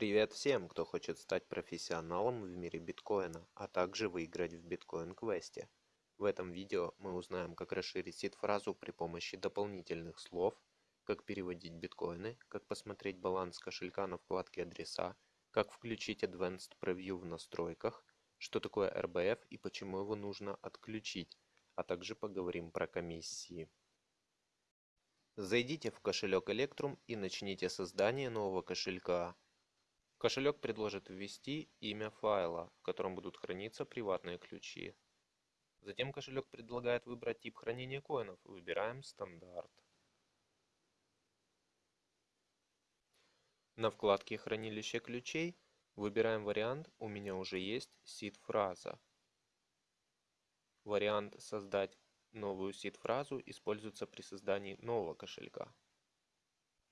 Привет всем, кто хочет стать профессионалом в мире биткоина, а также выиграть в биткоин-квесте. В этом видео мы узнаем, как расширить сид-фразу при помощи дополнительных слов, как переводить биткоины, как посмотреть баланс кошелька на вкладке адреса, как включить Advanced Preview в настройках, что такое RBF и почему его нужно отключить, а также поговорим про комиссии. Зайдите в кошелек Electrum и начните создание нового кошелька. Кошелек предложит ввести имя файла, в котором будут храниться приватные ключи. Затем кошелек предлагает выбрать тип хранения коинов. Выбираем стандарт. На вкладке хранилище ключей выбираем вариант «У меня уже есть сид-фраза». Вариант «Создать новую сид-фразу» используется при создании нового кошелька.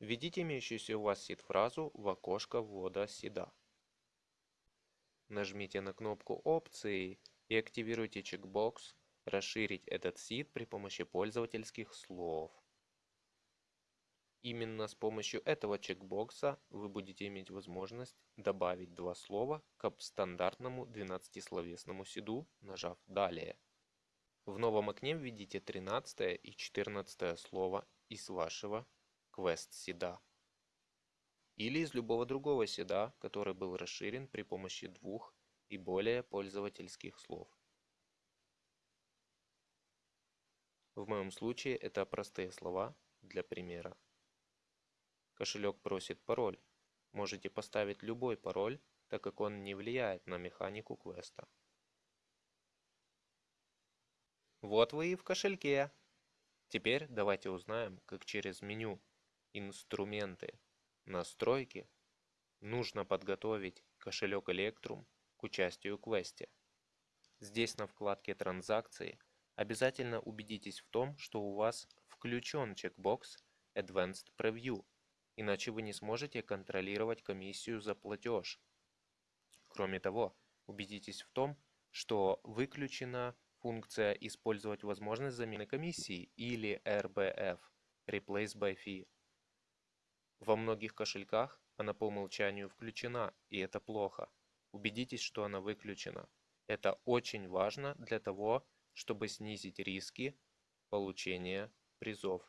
Введите имеющуюся у вас сид-фразу в окошко ввода сида. Нажмите на кнопку «Опции» и активируйте чекбокс «Расширить этот сид при помощи пользовательских слов». Именно с помощью этого чекбокса вы будете иметь возможность добавить два слова к стандартному 12-словесному сиду, нажав «Далее». В новом окне введите 13 и 14 слово из вашего квест седа или из любого другого седа, который был расширен при помощи двух и более пользовательских слов. В моем случае это простые слова для примера. Кошелек просит пароль. Можете поставить любой пароль, так как он не влияет на механику квеста. Вот вы и в кошельке. Теперь давайте узнаем, как через меню инструменты, настройки, нужно подготовить кошелек Electrum к участию в квесте. Здесь на вкладке «Транзакции» обязательно убедитесь в том, что у вас включен чекбокс Advanced Preview, иначе вы не сможете контролировать комиссию за платеж. Кроме того, убедитесь в том, что выключена функция «Использовать возможность замены комиссии» или RBF – Replace by Fee. Во многих кошельках она по умолчанию включена, и это плохо. Убедитесь, что она выключена. Это очень важно для того, чтобы снизить риски получения призов.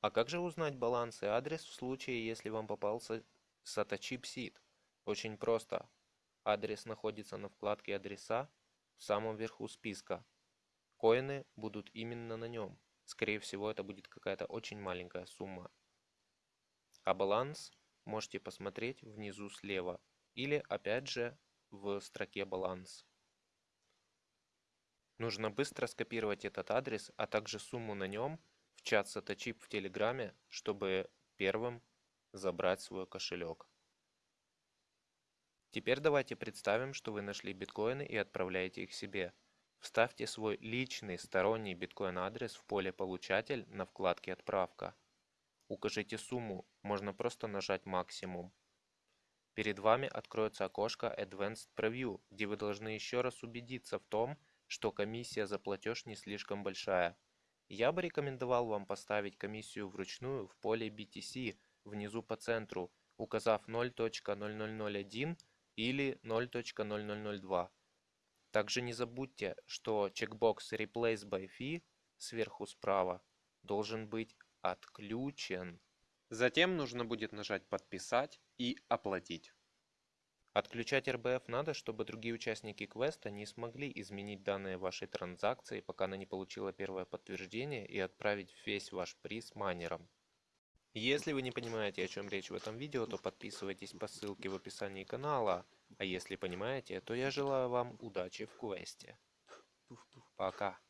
А как же узнать баланс и адрес в случае, если вам попался SID? Очень просто. Адрес находится на вкладке «Адреса» в самом верху списка. Коины будут именно на нем. Скорее всего, это будет какая-то очень маленькая сумма а баланс можете посмотреть внизу слева или опять же в строке баланс. Нужно быстро скопировать этот адрес, а также сумму на нем в чат саточип в Телеграме, чтобы первым забрать свой кошелек. Теперь давайте представим, что вы нашли биткоины и отправляете их себе. Вставьте свой личный сторонний биткоин адрес в поле «Получатель» на вкладке «Отправка». Укажите сумму, можно просто нажать максимум. Перед вами откроется окошко Advanced Preview, где вы должны еще раз убедиться в том, что комиссия за платеж не слишком большая. Я бы рекомендовал вам поставить комиссию вручную в поле BTC внизу по центру, указав 0.0001 или 0.0002. Также не забудьте, что чекбокс Replace by Fee сверху справа должен быть отключен. Затем нужно будет нажать «Подписать» и «Оплатить». Отключать RBF надо, чтобы другие участники квеста не смогли изменить данные вашей транзакции, пока она не получила первое подтверждение и отправить весь ваш приз майнерам. Если вы не понимаете, о чем речь в этом видео, то подписывайтесь по ссылке в описании канала, а если понимаете, то я желаю вам удачи в квесте. Пока.